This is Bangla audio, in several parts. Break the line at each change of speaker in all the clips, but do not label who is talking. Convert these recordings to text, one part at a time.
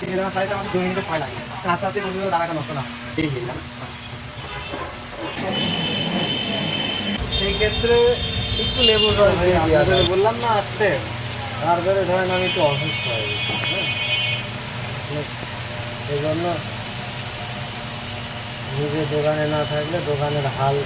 বেদনা সারাইতে আমাদের দুই মিনিটের সময় লাগে। আস্তে আস্তে পর্যন্ত দানাটা নষ্ট না। এই গেলাম
সেই ক্ষেত্রে একটু লেবুর রস দিয়ে।
বললাম না আসতে।
তারপরে ধরেন আমি একটু অসুস্থ হয়ে গেছি হ্যাঁ? এই জন্য নিজে দোকানে না থাকলে দোকানের হাল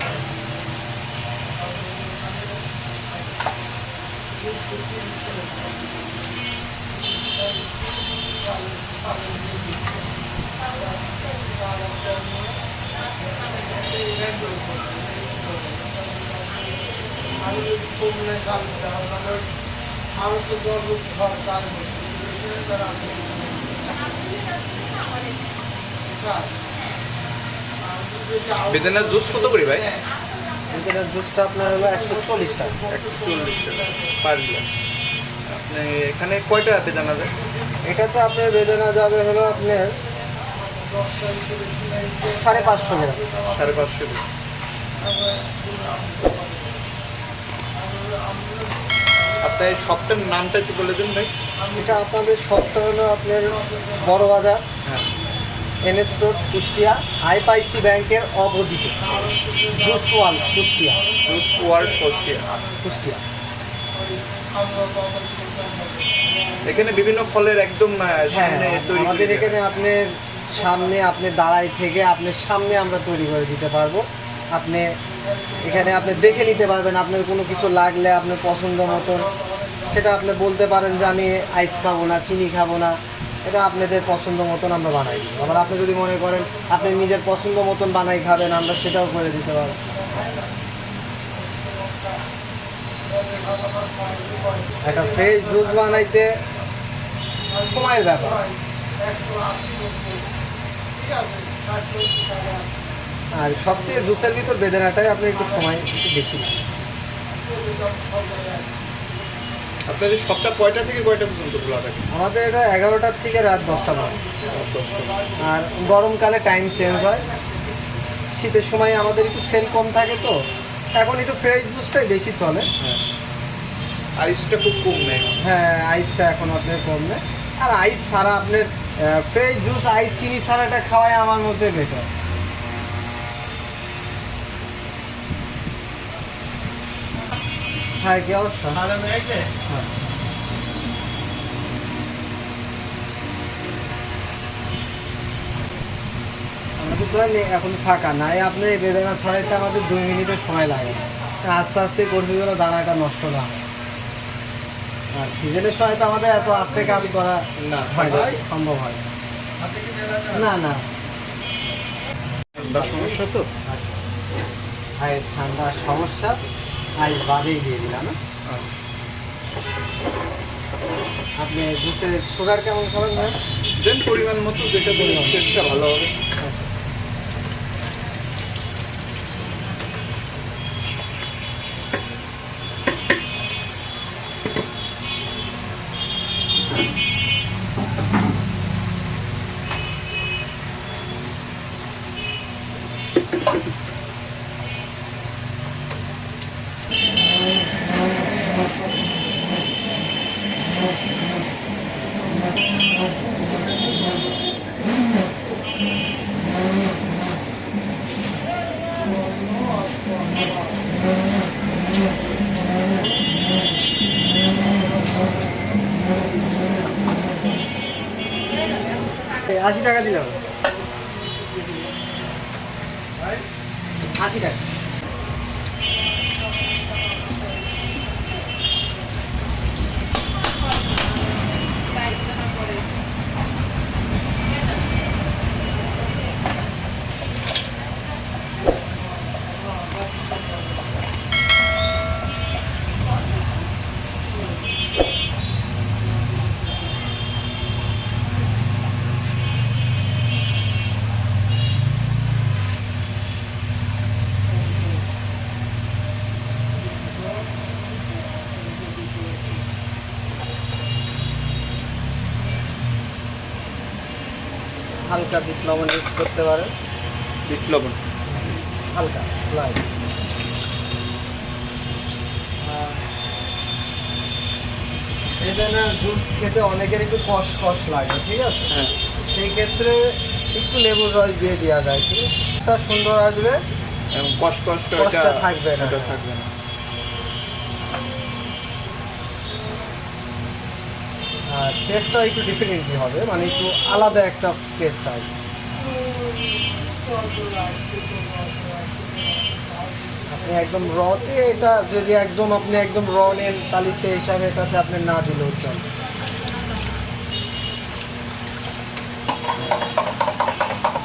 বেদানার জুস কত করে ভাই?
এটার জুসটা আপনার হলো একশো চল্লিশ টাকা।
একশো চল্লিশ টাকা। পার গ্লাস আপনি এখানে কয়টা বেদানা দেয়
এটাতে আপনার বেদনা যাবে হলো আপনার সাড়ে পাঁচশো গ্রাম
সাড়ে পাঁচশো আপনার এই শপটার নামটা একটু বলে দিন ভাই।
এটা আপনাদের সবটা হলো আপনার বড় বাজার
হ্যাঁ।
এনএস রোড কুষ্টিয়া আইপাইসি ব্যাংকের অপোজিটে। Juice world Kushtia.
Juice world Kushtia
Kushtia.
এখানে বিভিন্ন ফলের একদম
হ্যাঁ
সামনে তৈরি
আমাদের এখানে আপনার সামনে আপনি দাঁড়াই থেকে আপনার সামনে আমরা তৈরি করে দিতে পারব। আপনি এখানে আপনি দেখে নিতে পারবেন আপনার কোনো কিছু লাগলে আপনার পছন্দ মতন। সেটা আপনি বলতে পারেন যে আমি আইস খাব না চিনি খাব না। এটা আপনাদের পছন্দ মতন আমরা বানাই দিই আবার আপনি যদি মনে করেন আপনি নিজের পছন্দ মতন বানাই খাবেন আমরা সেটাও করে দিতে পারব। একটা ফ্রেশ জুস বানাইতে সময়ের ব্যাপার। আর সবচেয়ে জুসের ভিতর বেদনাটাই আপনি একটু সময় একটু বেশি।
আপনাদের শপটা কয়টা থেকে কয়টা পর্যন্ত খোলা থাকে?
আমাদের এটা এগারোটার থেকে রাত দশটা
রাত দশটা
আর গরমকালে টাইম চেঞ্জ হয়। শীতের সময় আমাদের একটু সেল কম থাকে তো। এখন একটু ফ্রেশ জুসটাই বেশি চলে।
হ্যাঁ। আইসটা খুব কম নেয়
হ্যাঁ আইসটা এখন আপনার কম নেই আর আইস ছাড়া আপনার ফ্রেশ জুস আইস চিনি ছাড়াটা খাওয়াই আমার মধ্যে বেটার হ্যাঁ কি অবস্থা? হ্যাঁ। আমাদের তো এখন ফাঁকা নাই আপনি বেদনা ছাড়াইতে আমাদের দুই মিনিটের সময় লাগে। আস্তে আস্তে করতে গেলে দানাটা নষ্ট না হয়। আর সিজনের সময় তো আমাদের এত আস্তে কাজ করা
না
হয় সম্ভব হয় না। না?
সমস্যা তো?
আর ঠান্ডার সমস্যা আইস বাদেই দিয়ে দিলাম না
আচ্ছা।
আপনি জুসের সুগার কেমন খাবেন ভাই?
দেন পরিমাণ মতো যেটা দেবেন টেস্টটা ভালো হবে।
এই আশি টাকা দিলাম। আশি টাকা। হালকা বিট লবণ ইউজ করতে পারেন।
বিট লবণ
হালকা স্লাইড বেদানার জুস খেতে অনেকের একটু কষ কষ লাগে ঠিক আছে?
হ্যাঁ।
সেই ক্ষেত্রে একটু লেবুর রস দিয়ে দেওয়া যায় ঠিক আছে? সুন্দর আসবে।
এবং কষ্ট কষ্ট
থাকবে না।
থাকবে না।
টেস্টটা একটু ডিফারেন্টই হবে মানে একটু আলাদা একটা টেস্ট হয়। আপনি একদম রতে এটা যদি একদম আপনি একদম র নেন, তাহলে সেই হিসাবে এটাতে আপনি না দিলেও চলবে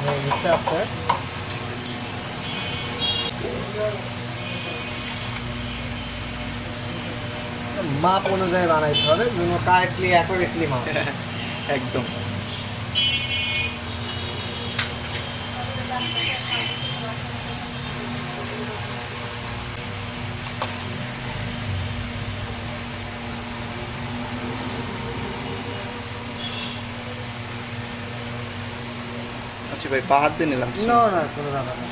হয়ে আপনার। মাপ অনুযায়ী বানাইতে হবে যেন কারেক্টলি অ্যাকুরেটলি মাপ
একদম। আচ্ছা ভাই পা হাত নিলাম।
না না কোনো ব্যাপার না।